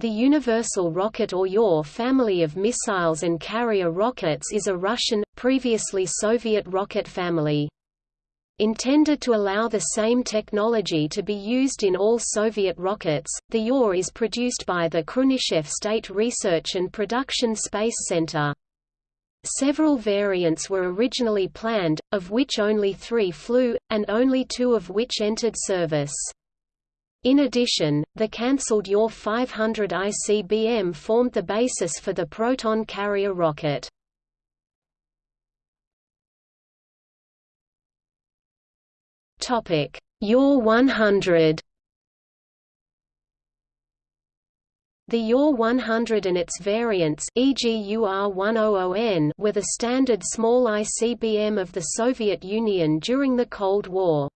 The Universal Rocket or UR family of missiles and carrier rockets is a Russian, previously Soviet rocket family. Intended to allow the same technology to be used in all Soviet rockets, the UR is produced by the Khrunichev State Research and Production Space Center. Several variants were originally planned, of which only three flew, and only two of which entered service. In addition, the cancelled UR 500 ICBM formed the basis for the Proton carrier rocket. UR 100 The UR 100 and its variants e.g. UR-100N were the standard small ICBM of the Soviet Union during the Cold War.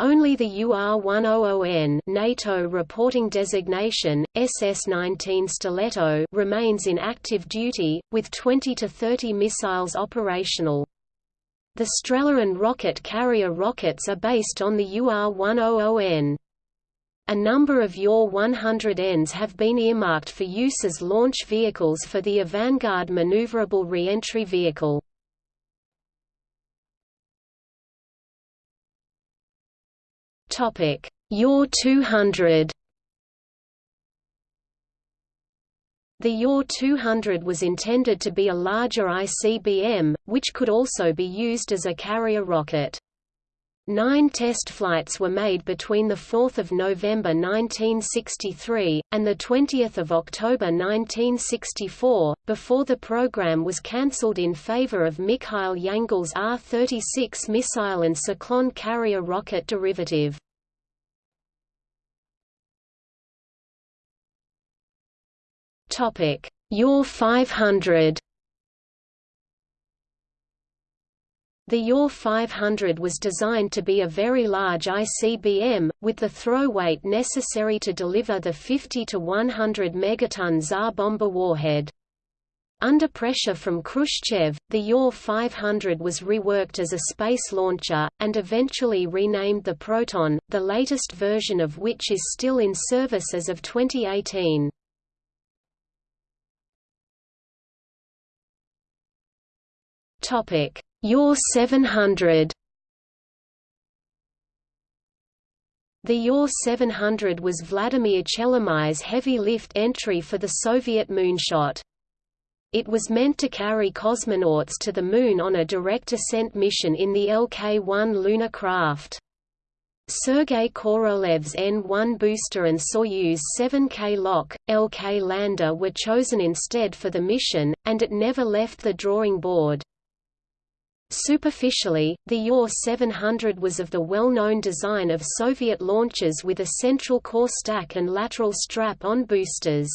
Only the UR-100N NATO reporting designation, SS-19 Stiletto remains in active duty, with 20 to 30 missiles operational. The Strela and Rokot carrier rockets are based on the UR-100N. A number of UR-100Ns have been earmarked for use as launch vehicles for the Avangard maneuverable re-entry vehicle. Topic: UR 200. The UR 200 was intended to be a larger ICBM, which could also be used as a carrier rocket. Nine test flights were made between 4 November 1963, and 20 October 1964, before the program was cancelled in favor of Mikhail Yangel's R-36 missile and Tsyklon carrier rocket derivative. UR 500 The UR 500 was designed to be a very large ICBM, with the throw weight necessary to deliver the 50 to 100 megaton Tsar Bomba warhead. Under pressure from Khrushchev, the UR 500 was reworked as a space launcher, and eventually renamed the Proton, the latest version of which is still in service as of 2018. Topic: UR 700. The UR 700 was Vladimir Chelomey's heavy-lift entry for the Soviet moonshot. It was meant to carry cosmonauts to the Moon on a direct ascent mission in the LK-1 lunar craft. Sergei Korolev's N-1 booster and Soyuz 7K LOK, LK lander were chosen instead for the mission, and it never left the drawing board. Superficially, the UR 700 was of the well-known design of Soviet launchers with a central core stack and lateral strap-on boosters.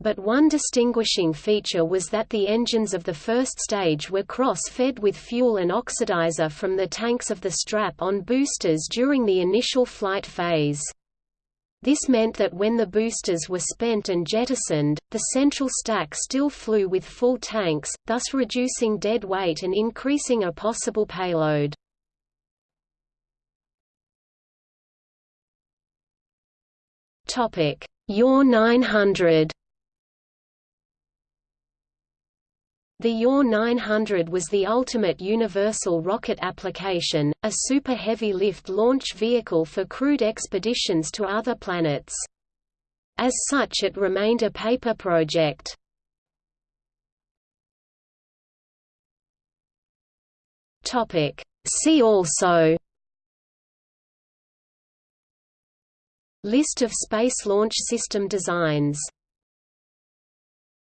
But one distinguishing feature was that the engines of the first stage were cross-fed with fuel and oxidizer from the tanks of the strap-on boosters during the initial flight phase. This meant that when the boosters were spent and jettisoned, the central stack still flew with full tanks, thus reducing dead weight and increasing a possible payload. UR 900 The UR 900 was the ultimate universal rocket application, a super heavy lift launch vehicle for crewed expeditions to other planets. As such it remained a paper project. See also List of Space Launch System designs